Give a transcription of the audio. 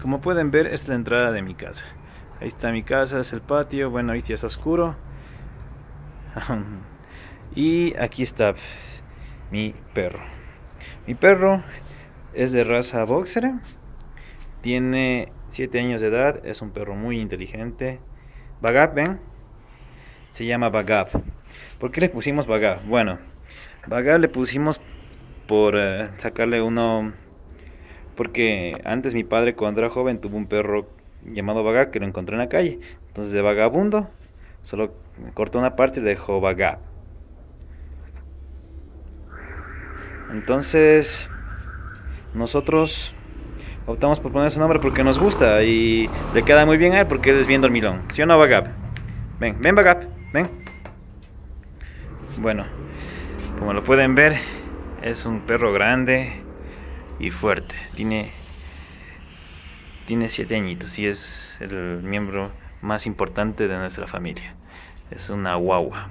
Como pueden ver, es la entrada de mi casa. Ahí está mi casa, es el patio. Bueno, ahí ya está oscuro. y aquí está mi perro. Mi perro es de raza boxer. Tiene 7 años de edad. Es un perro muy inteligente. Bagab, ¿ven? Se llama Bagab. ¿Por qué le pusimos Bagab? Bueno, Bagab le pusimos por eh, sacarle uno porque antes mi padre cuando era joven tuvo un perro llamado Vaga que lo encontré en la calle. Entonces de vagabundo solo cortó una parte y dejó Vaga. Entonces nosotros optamos por poner ese nombre porque nos gusta y le queda muy bien a él porque es bien dormilón. ¿Sí o no, Vagab? Ven, ven, Vagab, ven. Bueno, como lo pueden ver, es un perro grande, y fuerte. Tiene tiene siete añitos y es el miembro más importante de nuestra familia. Es una guagua.